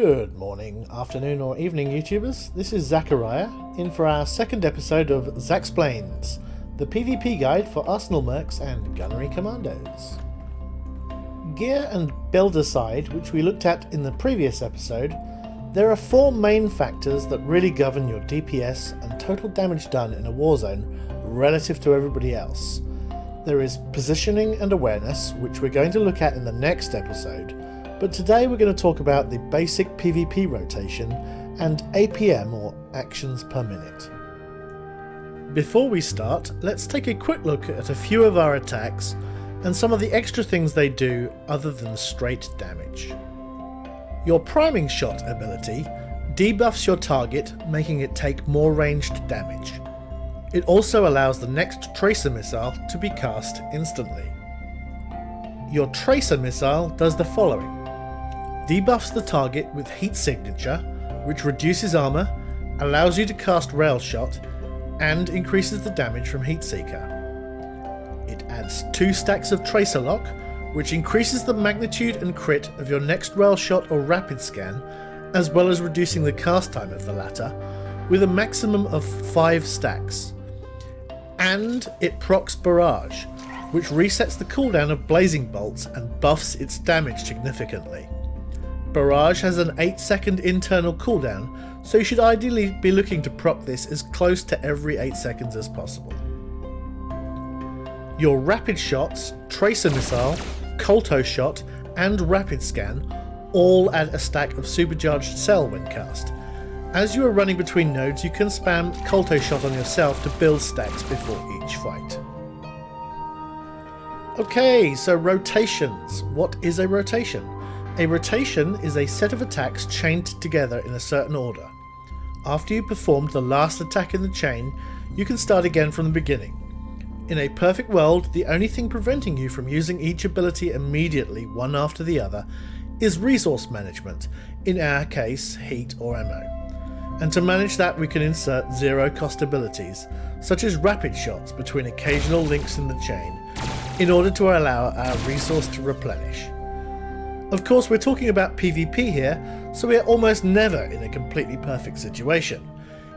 Good morning, afternoon, or evening, YouTubers. This is Zachariah, in for our second episode of Zachsplains, the PvP guide for Arsenal Mercs and Gunnery Commandos. Gear and build aside, which we looked at in the previous episode, there are four main factors that really govern your DPS and total damage done in a warzone relative to everybody else. There is positioning and awareness, which we're going to look at in the next episode, but today we're going to talk about the basic PvP rotation and APM or actions per minute. Before we start, let's take a quick look at a few of our attacks and some of the extra things they do other than straight damage. Your priming shot ability debuffs your target, making it take more ranged damage. It also allows the next tracer missile to be cast instantly. Your tracer missile does the following debuffs the target with Heat Signature, which reduces armour, allows you to cast Rail Shot, and increases the damage from Heat Seeker. It adds 2 stacks of Tracer Lock, which increases the magnitude and crit of your next Rail Shot or Rapid Scan, as well as reducing the cast time of the latter, with a maximum of 5 stacks. And it procs Barrage, which resets the cooldown of Blazing Bolts and buffs its damage significantly. Barrage has an 8 second internal cooldown, so you should ideally be looking to proc this as close to every 8 seconds as possible. Your rapid shots, Tracer Missile, Kolto Shot and Rapid Scan all add a stack of supercharged cell when cast. As you are running between nodes you can spam Kolto Shot on yourself to build stacks before each fight. Okay, so rotations. What is a rotation? A rotation is a set of attacks chained together in a certain order. After you performed the last attack in the chain, you can start again from the beginning. In a perfect world, the only thing preventing you from using each ability immediately one after the other is resource management, in our case heat or ammo. And to manage that we can insert zero cost abilities, such as rapid shots between occasional links in the chain, in order to allow our resource to replenish. Of course, we're talking about PvP here, so we are almost never in a completely perfect situation.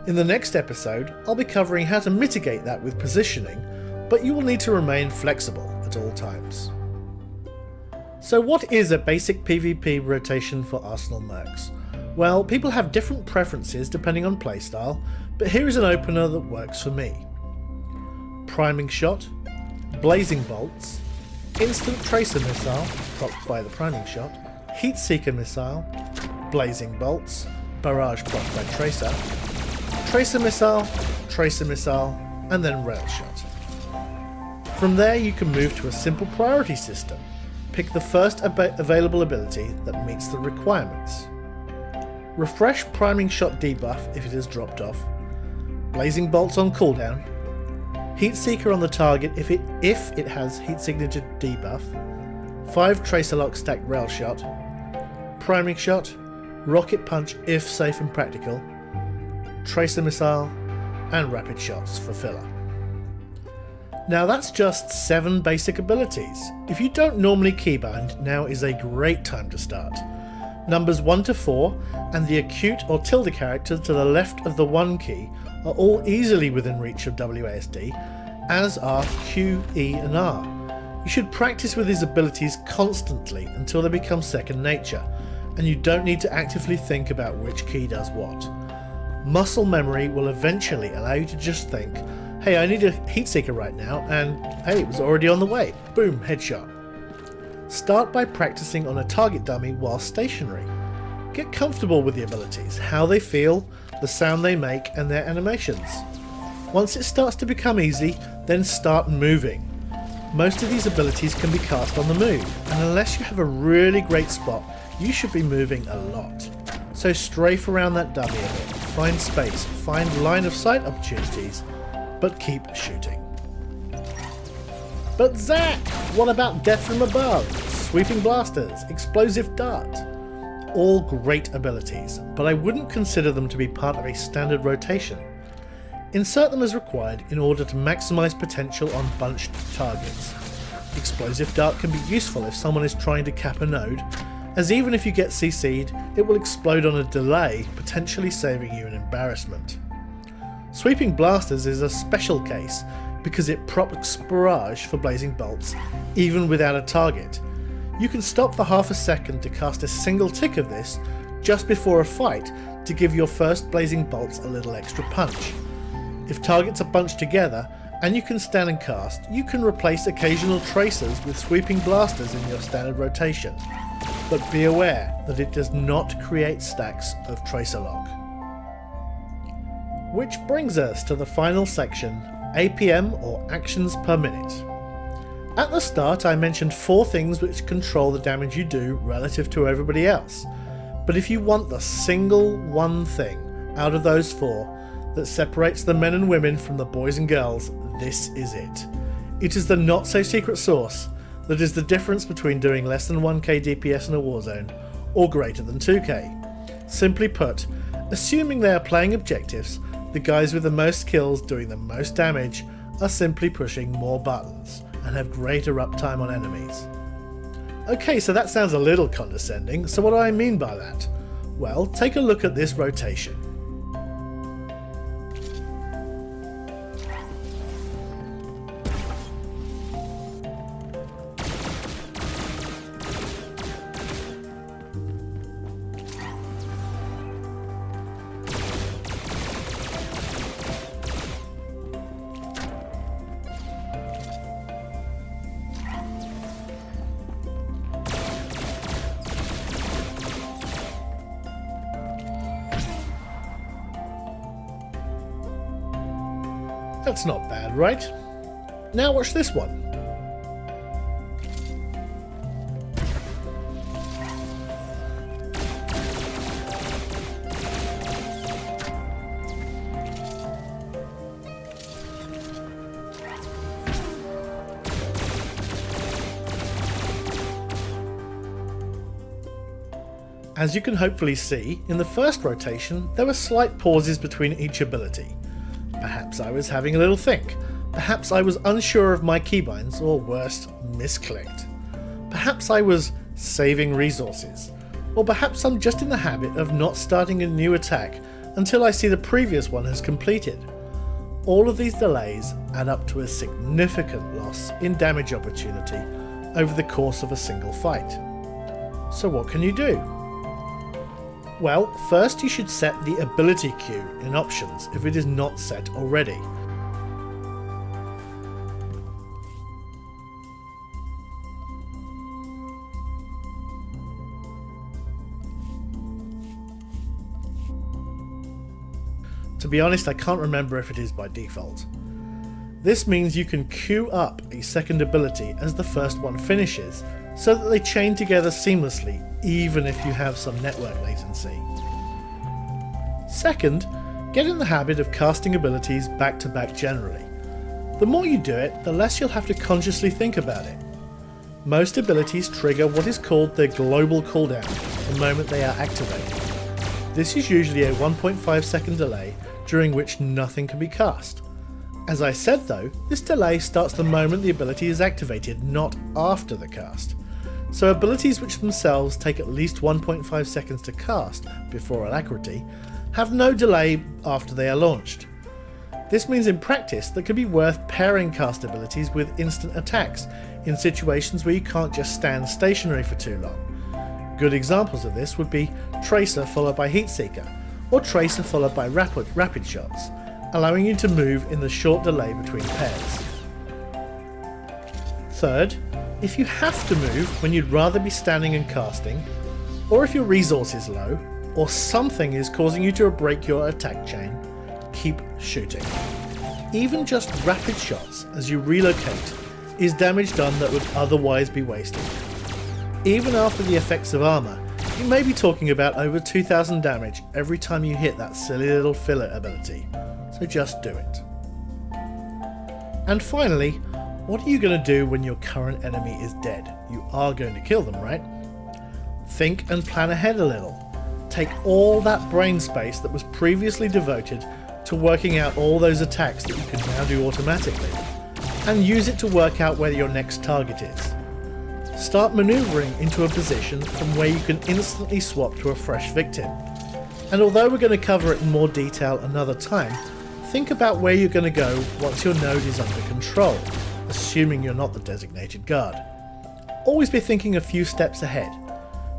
In the next episode, I'll be covering how to mitigate that with positioning, but you will need to remain flexible at all times. So what is a basic PvP rotation for Arsenal Mercs? Well, people have different preferences depending on playstyle, but here is an opener that works for me. Priming Shot, Blazing Bolts, Instant Tracer Missile, propped by the priming shot, Heat Seeker Missile, Blazing Bolts, Barrage propped by Tracer, Tracer Missile, Tracer Missile, and then Rail Shot. From there you can move to a simple priority system. Pick the first ab available ability that meets the requirements. Refresh Priming Shot debuff if it has dropped off, Blazing Bolts on cooldown, Heat Seeker on the target if it if it has Heat Signature debuff, 5 Tracer Lock stacked Rail Shot, Priming Shot, Rocket Punch if safe and practical, Tracer Missile, and Rapid Shots for filler. Now that's just 7 basic abilities. If you don't normally keybind, now is a great time to start. Numbers 1 to 4 and the acute or tilde character to the left of the 1 key are all easily within reach of WASD, as are Q, E and R. You should practice with these abilities constantly until they become second nature, and you don't need to actively think about which key does what. Muscle memory will eventually allow you to just think, hey I need a heat seeker right now, and hey it was already on the way, boom, headshot. Start by practicing on a target dummy while stationary. Get comfortable with the abilities, how they feel, the sound they make and their animations. Once it starts to become easy, then start moving. Most of these abilities can be cast on the move, and unless you have a really great spot, you should be moving a lot. So strafe around that dummy a bit, find space, find line of sight opportunities, but keep shooting. But Zach, what about Death from Above, Sweeping Blasters, Explosive Dart? all great abilities, but I wouldn't consider them to be part of a standard rotation. Insert them as required in order to maximise potential on bunched targets. Explosive Dart can be useful if someone is trying to cap a node, as even if you get CC'd, it will explode on a delay, potentially saving you an embarrassment. Sweeping Blasters is a special case because it procs Barrage for blazing bolts even without a target. You can stop for half a second to cast a single tick of this just before a fight to give your first blazing bolts a little extra punch. If targets are bunched together and you can stand and cast, you can replace occasional tracers with sweeping blasters in your standard rotation. But be aware that it does not create stacks of tracer lock. Which brings us to the final section, APM or actions per minute. At the start I mentioned four things which control the damage you do relative to everybody else, but if you want the single one thing out of those four that separates the men and women from the boys and girls, this is it. It is the not so secret sauce that is the difference between doing less than 1k DPS in a warzone or greater than 2k. Simply put, assuming they are playing objectives, the guys with the most kills doing the most damage are simply pushing more buttons and have greater uptime on enemies. Okay, so that sounds a little condescending, so what do I mean by that? Well, take a look at this rotation. That's not bad, right? Now watch this one. As you can hopefully see, in the first rotation there were slight pauses between each ability. Perhaps I was having a little think. Perhaps I was unsure of my keybinds, or worse, misclicked. Perhaps I was saving resources. Or perhaps I'm just in the habit of not starting a new attack until I see the previous one has completed. All of these delays add up to a significant loss in damage opportunity over the course of a single fight. So what can you do? Well, first you should set the ability queue in options if it is not set already. To be honest, I can't remember if it is by default. This means you can queue up a second ability as the first one finishes, so that they chain together seamlessly even if you have some network latency. Second, get in the habit of casting abilities back to back generally. The more you do it, the less you'll have to consciously think about it. Most abilities trigger what is called their global cooldown the moment they are activated. This is usually a 1.5 second delay during which nothing can be cast. As I said though, this delay starts the moment the ability is activated, not after the cast. So abilities which themselves take at least 1.5 seconds to cast before alacrity have no delay after they are launched. This means in practice that it could be worth pairing cast abilities with instant attacks in situations where you can't just stand stationary for too long. Good examples of this would be Tracer followed by Heatseeker, or Tracer followed by Rapid, rapid Shots, allowing you to move in the short delay between pairs. Third, if you have to move when you'd rather be standing and casting, or if your resource is low, or something is causing you to break your attack chain, keep shooting. Even just rapid shots as you relocate is damage done that would otherwise be wasted. Even after the effects of armour, you may be talking about over 2000 damage every time you hit that silly little filler ability, so just do it. And finally, what are you going to do when your current enemy is dead? You are going to kill them, right? Think and plan ahead a little take all that brain space that was previously devoted to working out all those attacks that you can now do automatically, and use it to work out where your next target is. start manoeuvring into a position from where you can instantly swap to a fresh victim. And although we're going to cover it in more detail another time, think about where you're going to go once your node is under control, assuming you're not the designated guard. Always be thinking a few steps ahead.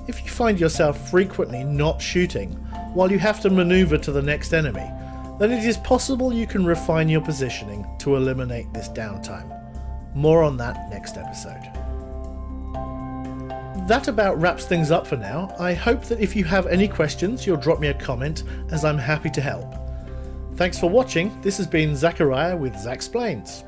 If you find yourself frequently not shooting while you have to maneuver to the next enemy, then it is possible you can refine your positioning to eliminate this downtime. More on that next episode. That about wraps things up for now. I hope that if you have any questions, you'll drop me a comment as I'm happy to help. Thanks for watching. This has been Zachariah with Zachsplains.